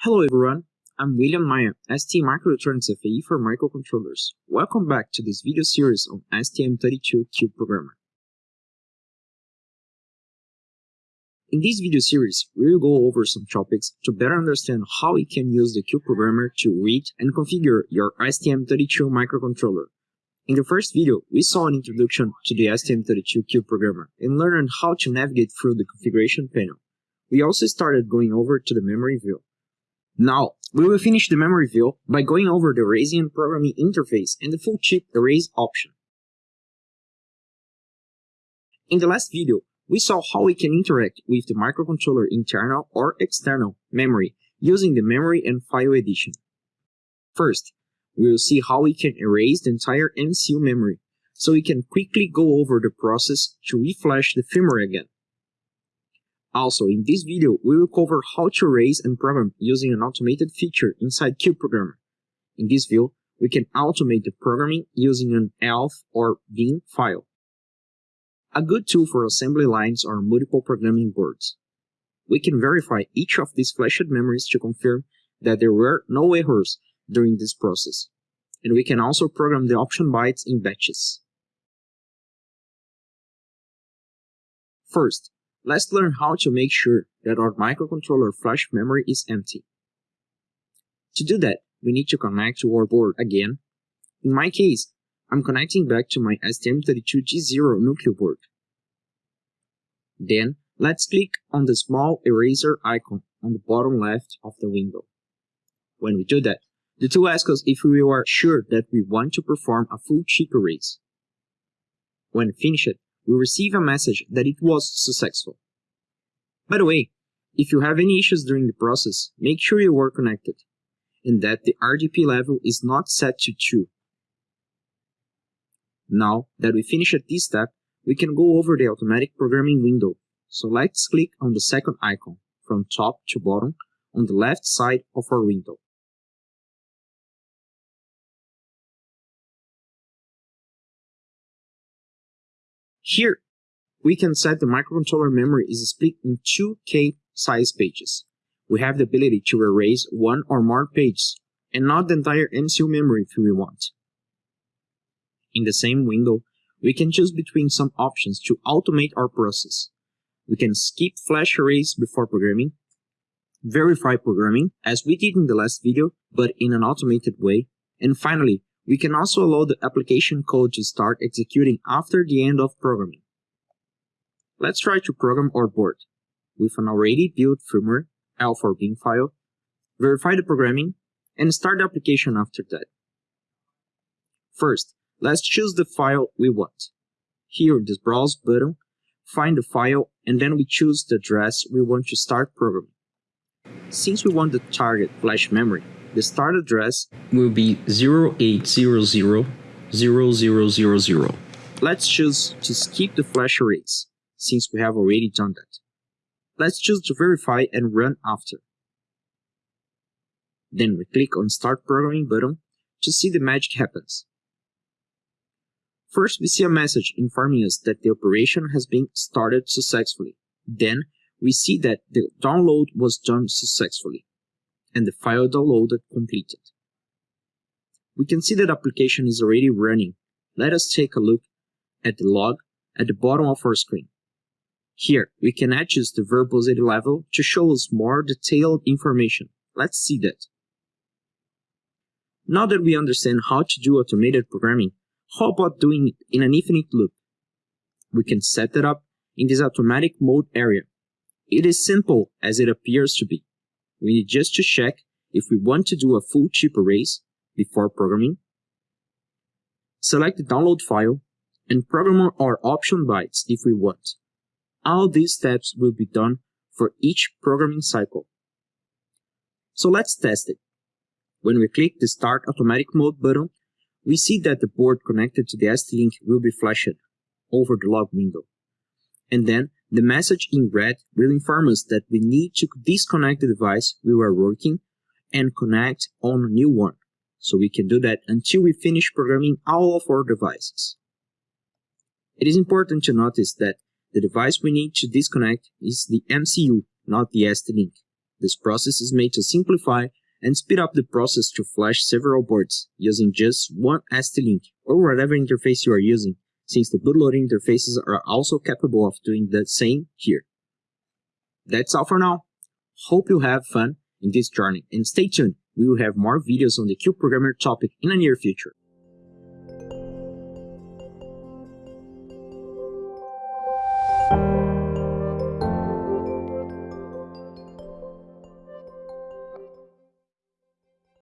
Hello everyone, I'm William Maia, ST Microelectronics FAE for microcontrollers. Welcome back to this video series on STM32Cube Programmer. In this video series, we will go over some topics to better understand how we can use the Cube Programmer to read and configure your STM32 microcontroller. In the first video, we saw an introduction to the STM32Cube Programmer and learned how to navigate through the configuration panel. We also started going over to the memory view. Now, we will finish the memory view by going over the erasing programming interface and the full chip erase option. In the last video, we saw how we can interact with the microcontroller internal or external memory using the memory and file edition. First, we will see how we can erase the entire MCU memory, so we can quickly go over the process to reflash the firmware again. Also, in this video, we will cover how to erase and program using an automated feature inside Cube Programmer. In this view, we can automate the programming using an ELF or bin file a good tool for assembly lines are multiple programming boards. We can verify each of these flashed memories to confirm that there were no errors during this process, and we can also program the option bytes in batches. First, let's learn how to make sure that our microcontroller flash memory is empty. To do that, we need to connect to our board again. In my case, I'm connecting back to my STM32G0 Nucleo board. Then, let's click on the small eraser icon on the bottom left of the window. When we do that, the tool asks us if we are sure that we want to perform a full chip erase. When finished, we receive a message that it was successful. By the way, if you have any issues during the process, make sure you are connected, and that the RDP level is not set to 2 now that we finished this step, we can go over the automatic programming window. So let's click on the second icon, from top to bottom, on the left side of our window. Here, we can set the microcontroller memory is split in two K size pages. We have the ability to erase one or more pages, and not the entire MCU memory if we want. In the same window, we can choose between some options to automate our process. We can skip flash erase before programming, verify programming, as we did in the last video, but in an automated way, and finally, we can also allow the application code to start executing after the end of programming. Let's try to program our board. With an already built firmware, ELF4 bin file, verify the programming, and start the application after that. First, Let's choose the file we want. Here in this Browse button, find the file, and then we choose the address we want to start programming. Since we want the target flash memory, the start address will be 08000000. Let's choose to skip the flash erase, since we have already done that. Let's choose to verify and run after. Then we click on Start Programming button to see the magic happens. First, we see a message informing us that the operation has been started successfully. Then, we see that the download was done successfully, and the file downloaded completed. We can see that application is already running. Let us take a look at the log at the bottom of our screen. Here, we can adjust the verbosity level to show us more detailed information. Let's see that. Now that we understand how to do automated programming, how about doing it in an infinite loop? We can set it up in this automatic mode area. It is simple as it appears to be. We need just to check if we want to do a full chip erase before programming. Select the download file and program our option bytes if we want. All these steps will be done for each programming cycle. So let's test it. When we click the Start Automatic Mode button, we see that the board connected to the ST-Link will be flashed over the log window. And then the message in red will inform us that we need to disconnect the device we were working and connect on a new one. So we can do that until we finish programming all of our devices. It is important to notice that The device we need to disconnect is the MCU, not the ST-Link. This process is made to simplify and speed up the process to flash several boards using just one ST-Link or whatever interface you are using, since the bootloader interfaces are also capable of doing the same here. That's all for now. Hope you have fun in this journey and stay tuned, we will have more videos on the CubeProgrammer topic in the near future.